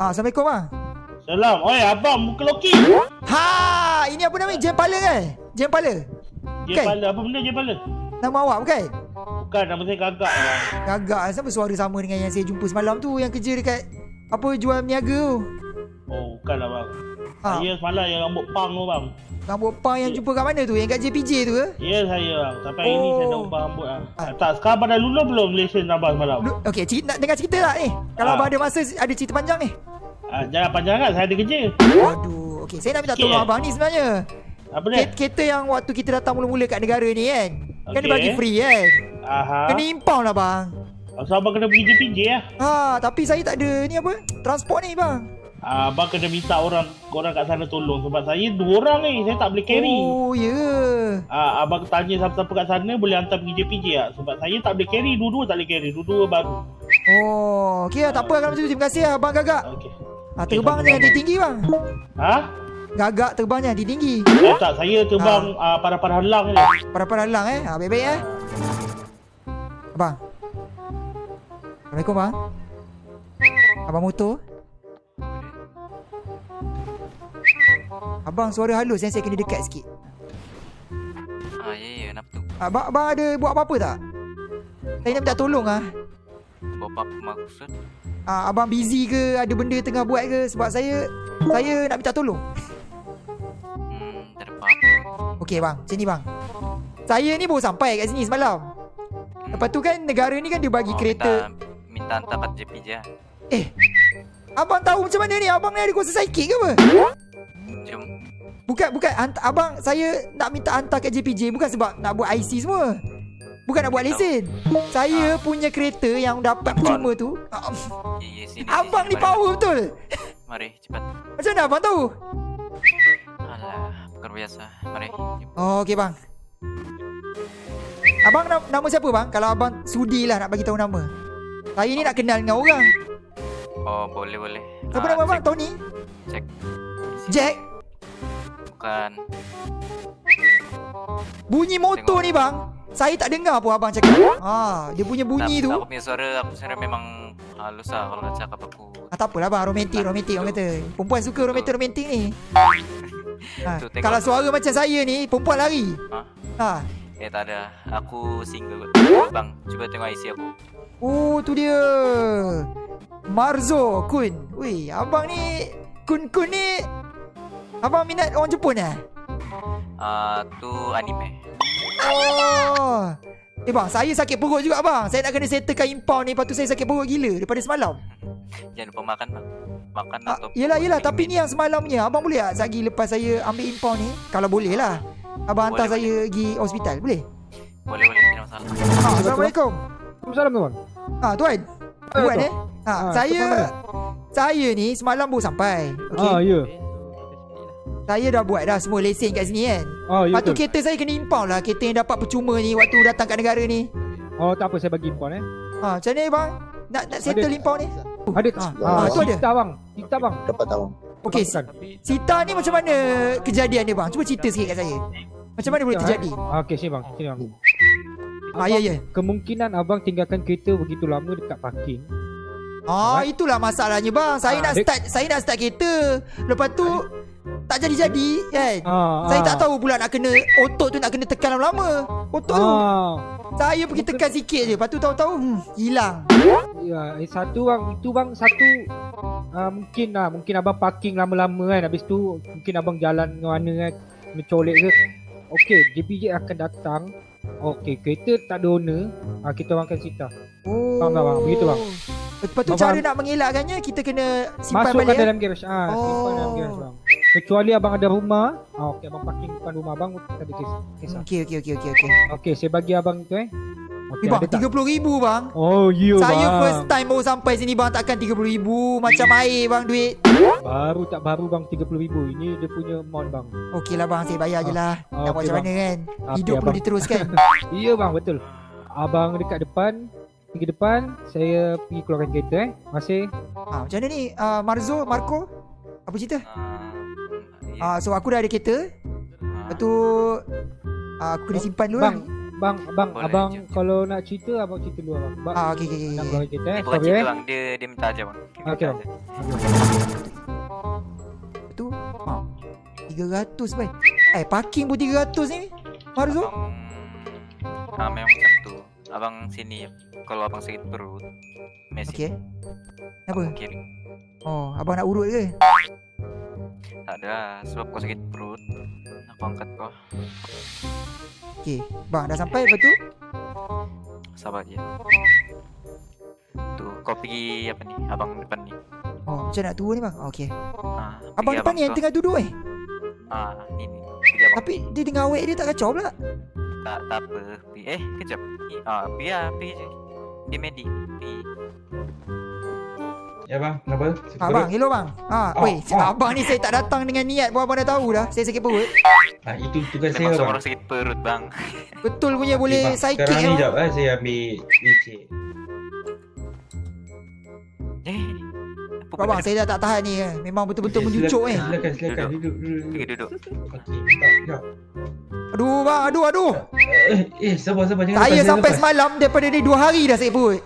Ah, Assalamualaikum bang. Salam. Oi, abang muka loki. Ha, ini apa namanya? Jam pala kan? Jam pala. Je Kan? pala. Apa benda je pala? Nama awak bukan? Bukan, nama saya gagak bang. Gagak Sama suara sama dengan yang saya jumpa semalam tu Yang kerja dekat Apa jual niaga tu Oh, bukan lah bang. ha, Saya semalam yang rambut pang tu bang. Rambut pang yang jumpa kat mana tu Yang kat JPJ tu ke Ya saya bang. Sampai Oh. saya dah ubah rambut lah. Ah. Tak, sekarang pada lulu belum lesen abang semalam? Okay cerita, nak dengar cerita tak ni Kalau Ha. abang ada masa Ada cerita panjang ni Ah, jangan panjang kan, saya ada kerja. Waduh Okay saya nak minta Sikit tolong eh? abang ni sebenarnya Apa dia? Ket- Kereta yang waktu kita datang mula-mula kat negara ni kan Kan dia Okey. bagi free kan Aha. Kena impound lah bang So abang kena pergi PJ lah. Ha, tapi saya tak ada ni apa Transport ni bang Ah, abang kena minta orang orang kat sana tolong sebab saya dua orang ni saya tak boleh carry. Oh ya yeah. Ah, abang tanya siapa-siapa kat sana boleh hantar pergi JPJ lah sebab saya tak boleh carry dua-dua tak boleh carry dua-dua baru. Oh Okay lah tak apa kalau macam tu Terima kasih lah abang gagak Okey. Ha, Terbangnya nanti tinggi bang Ha? Gagak terbangnya nanti tinggi Eh, tak saya terbang ah, pada-pada halang je. Para-para halang eh ha, Baik-baik eh Abang Assalamualaikum bang Abang motor Abang suara halus yang saya kena dekat sikit Ah, ya, ya, kenapa tu? Abang, abang ada buat apa-apa tak? Saya nak minta tolong ah. Buat apa maksud? Ah abang busy ke? Ada benda tengah buat ke? Sebab saya Saya nak minta tolong Hmm, tak. Okey bang, macam ni bang Saya ni baru sampai kat sini semalam Lepas tu kan negara ni kan dia bagi Oh, kereta Minta, minta hantar kat JP je. lah. Eh Abang tahu macam mana ni? Abang ni ada kuasa psychic ke apa? Jom. Bukan, bukan hantar, Abang saya nak minta hantar kat JPJ Bukan sebab nak buat IC semua Bukan nak buat lesen Saya punya kereta yang dapat percuma tu ah, Ya, ya, sini. Abang sini, ni mari. power betul Mari, cepat. Macam mana abang tahu? Alah, bukan biasa. Mari. Oh okey bang Abang na- nama siapa bang? Kalau abang sudi lah nak bagi tahu nama Saya ni nak kenal dengan orang Oh, boleh, boleh. Siapa Ah, nama abang? cek, Tony? Cek. Jack? Bukan. Bunyi motor ni bang Saya tak dengar pun abang cakap ha, Dia punya bunyi tak, tu Aku punya suara, aku suara memang halus lah kalau nak cakap aku. ah, Tak apalah bang Romantik romantik orang kata Perempuan suka romantik romantik ni ha, Tu. Kalau suara macam saya ni Perempuan lari Ha? ha. Eh, tak ada. Aku single. Bang, cuba tengok IC aku. Oh tu dia Marzo Kun Wih abang ni Kun-kun ni Abang minat orang Jepun eh? Ah, tu anime. Oh. Eh bang saya sakit perut juga bang. Saya nak kena settlekan impound ni Lepas tu saya sakit perut gila Daripada semalam. Jangan lupa makan, bang. Makan ah, atau Yelah yelah Tapi ni. yang semalamnya. Abang boleh tak Sagi lepas saya ambil impound ni? Kalau boleh lah. Abang hantar Boleh, saya pergi hospital Boleh? Boleh, boleh. Tidak masalah. Ha, Assalamualaikum. Assalamualaikum tuan. Ha tuan. Eh, Buat tuan. eh? Ha, Ah, Saya Saya ni semalam baru sampai. Okay Ah ya. Saya dah buat dah semua lesen kat sini kan Ah ya. Lepas tu kereta saya kena impound lah Kereta yang dapat percuma ni Waktu datang kat negara ni Oh tak apa saya bagi impon eh. ha, Macam mana bang? Nak, nak settle Ada. impound ni? Ada Ah, ah, tu ada. Sita bang. Sita bang. Dapat tahu. Okay Bukan. Sita ni macam mana kejadian dia bang? Cuba cerita sikit kat saya Macam mana boleh Sekejap, terjadi? eh. Okey sini bang. Sini bang. Ah, ya, ya. Kemungkinan abang tinggalkan kereta begitu lama dekat parking. Ah itulah masalahnya bang Saya Ah, nak dia- start Saya nak start kereta Lepas tu Tak jadi-jadi kan Ah, Saya ah. tak tahu pula nak kena Otot tu nak kena tekan lama-lama Otot tu Ah. Saya pergi tekan sikit je Lepas tu tahu-tahu hmm, Hilang Ya, eh, satu bang, itu bang satu uh, mungkin lah, mungkin abang parking lama-lama kan. Habis tu mungkin abang jalan ke mana kan, mencolek ke. Okey, JPJ akan datang. Okey, kereta tak ada owner, uh, kita orang akan cerita. Oh Faham tak, bang? Begitu, bang. Lepas tu Abang- cara nak mengelakkannya Kita kena simpan Masukkan balik eh? dalam garage. Ah, simpan dalam Oh. garage bang. Kecuali abang ada rumah, ah, okey abang parking depan rumah abang, tak ada kes. Kisah. Okey okey okey okey okey. Okey, saya bagi abang tu eh. Okey, Eh bang ada tak? RM30,000 bang Oh, ya Saya bang. first time baru sampai sini bang Takkan RM30,000 Macam air bang duit Baru tak baru bang 30,000. Ini dia punya amount bang. Okey lah bang Saya bayar je lah Nak Ah, buat okey, macam mana kan Hidup perlu abang. diteruskan Ya bang betul. Abang dekat depan, pergi depan, saya pergi keluarkan kereta eh. Masih ah, Macam mana ni uh, Marzo Marco Apa cerita Ah, So aku dah ada kereta Lepas tu ah, Aku kena simpan dulu bang, lah Bang, abang, Boleh abang je. kalau nak cerita abang cerita dulu abang. Bang, Ah okey okey nak okey. bang cerita eh. Bukan cerita eh. bang, dia dia minta aja bang. Okey, aja. Tu. Ha. 300 baik. Eh parking pun 300 ni. Marzo. Abang Ah, memang macam tu. Abang sini kalau abang sakit perut, mesin Okey. Apa? abang kiri. Oh, abang nak urut ke? Tak ada sebab kau sakit perut. Aku angkat kau. Okey. Bang dah sampai lepas tu? Sabar je. Tu kau pergi apa ni? Abang depan ni. Oh, macam nak turun ni bang. Okey. Ah, Abang depan ni yang tengah duduk eh. Ah, ni ni. Abang. Tapi dia dengan awek dia tak kacau pula. Tak tak apa. Eh, kejap. Ah, pergi ah, pergi je. Dia medi. Pergi. Ya bang, kenapa? Sakit Ha perut? bang, hello bang. Ha, Oh, weh, oh. abang ni saya tak datang dengan niat pun abang dah tahu dah. Saya sakit perut. Ah, itu tugas Memang saya semua bang. orang sakit perut bang. Betul punya Okey, boleh bang. psychic Sekarang ni eh. jap eh, saya ambil licin. Eh. apa Abang, saya dah tak tahan ni. eh. Memang betul-betul Okey, menjucuk eh. Silakan, silakan. Duduk. Duduk, duduk. Okey, tak, tak. Aduh bang, aduh aduh. Eh, eh, sabar, sabar. Jangan Saya lepas, sampai lepas. semalam daripada ni dua hari dah sakit perut.